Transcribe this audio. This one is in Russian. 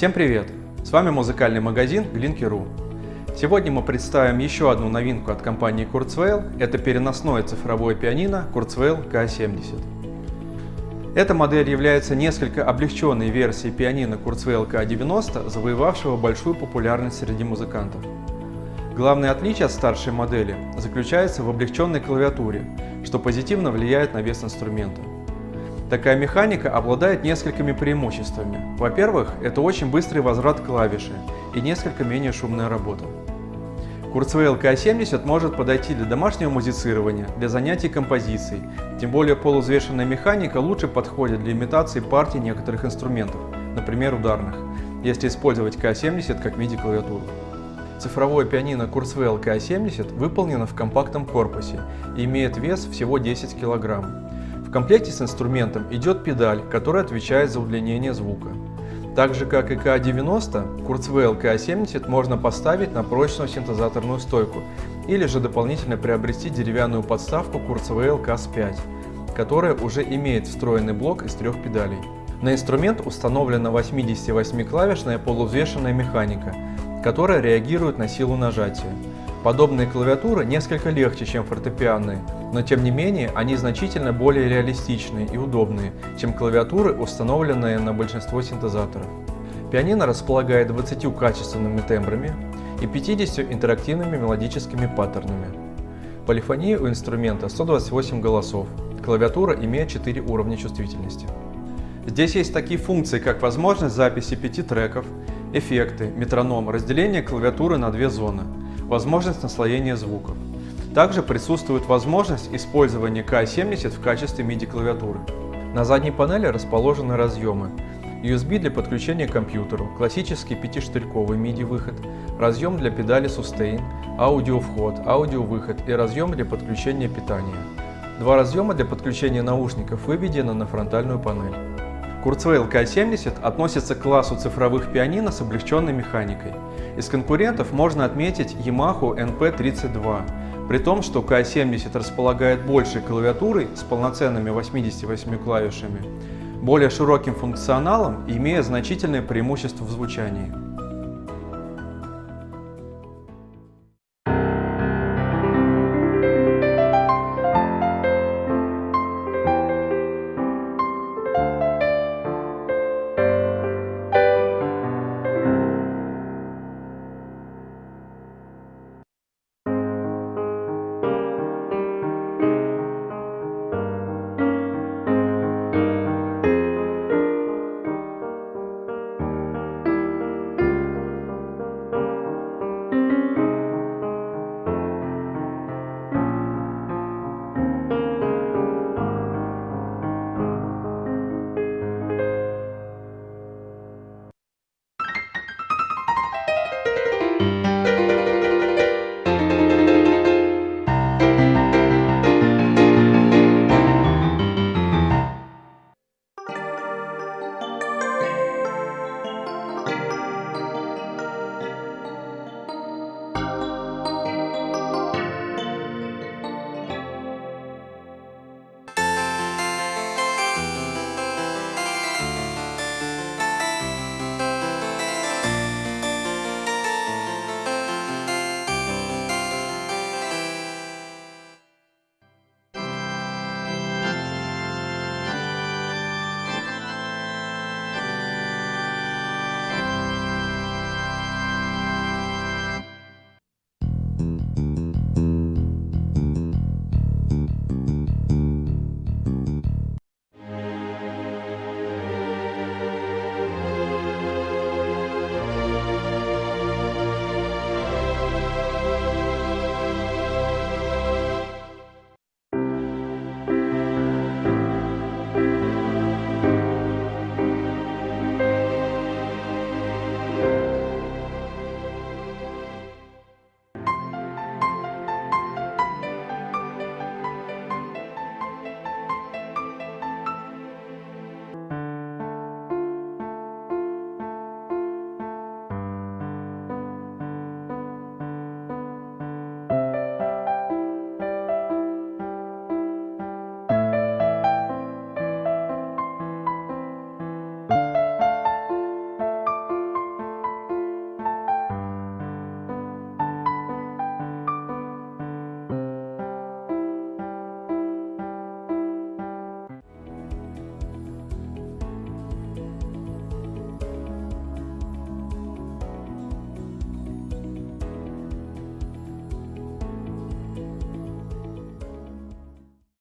Всем привет! С вами музыкальный магазин Glinky.ru. Сегодня мы представим еще одну новинку от компании Kurzweil. Это переносное цифровое пианино Kurzweil K70. Эта модель является несколько облегченной версией пианино Kurzweil K90, завоевавшего большую популярность среди музыкантов. Главное отличие от старшей модели заключается в облегченной клавиатуре, что позитивно влияет на вес инструмента. Такая механика обладает несколькими преимуществами. Во-первых, это очень быстрый возврат клавиши и несколько менее шумная работа. Kurzweil K70 может подойти для домашнего музицирования, для занятий композицией, тем более полузвешенная механика лучше подходит для имитации партий некоторых инструментов, например ударных, если использовать K70 как MIDI-клавиатуру. Цифровое пианино Kurzweil K70 выполнено в компактном корпусе и имеет вес всего 10 кг. В комплекте с инструментом идет педаль, которая отвечает за удлинение звука. Так же как и К90, Kurzweil K70 можно поставить на прочную синтезаторную стойку или же дополнительно приобрести деревянную подставку Kurzweil KAS5, которая уже имеет встроенный блок из трех педалей. На инструмент установлена 88-клавишная полувзвешенная механика, которая реагирует на силу нажатия. Подобные клавиатуры несколько легче, чем фортепианные, но тем не менее они значительно более реалистичные и удобные, чем клавиатуры, установленные на большинство синтезаторов. Пианино располагает 20 качественными тембрами и 50 интерактивными мелодическими паттернами. Полифония у инструмента 128 голосов, клавиатура имеет 4 уровня чувствительности. Здесь есть такие функции, как возможность записи 5 треков, эффекты, метроном, разделение клавиатуры на две зоны, возможность наслоения звуков. Также присутствует возможность использования K70 в качестве MIDI-клавиатуры. На задней панели расположены разъемы. USB для подключения к компьютеру, классический пятиштырьковый MIDI-выход, разъем для педали Sustain, аудиовход, аудиовыход и разъем для подключения питания. Два разъема для подключения наушников выведены на фронтальную панель. Kurzweil K70 относится к классу цифровых пианино с облегченной механикой. Из конкурентов можно отметить Yamaha NP32, при том, что K70 располагает большей клавиатурой с полноценными 88 клавишами, более широким функционалом и имея значительное преимущество в звучании.